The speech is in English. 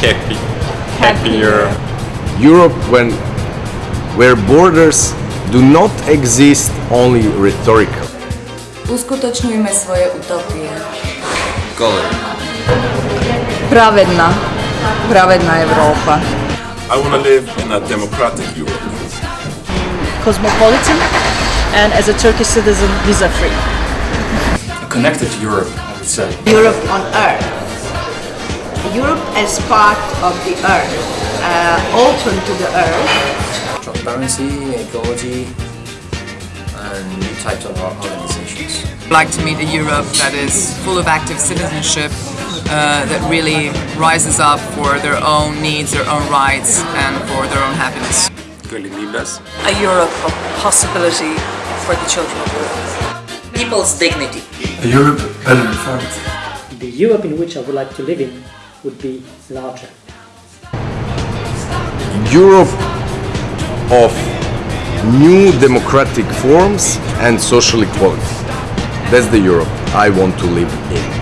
happy. Happy Europe. Europe when where borders do not exist only rhetorical. Uskutočňujme svoje utopie. Golem. Pravedná. Pravedná Európa. I want to live in a democratic Europe. cosmopolitan and as a Turkish citizen visa free. connected Europe, I would say. Europe on Earth. Europe as part of the Earth, uh, open to the Earth. transparency, ecology, and new types of organizations. I'd like to meet a Europe that is full of active citizenship, uh, that really rises up for their own needs, their own rights, and for their own happiness. Really libres. A Europe of possibility for the children of Europe. People's dignity. A Europe better informed. The Europe in which I would like to live in would be larger. Europe of new democratic forms and social equality. That's the Europe I want to live in.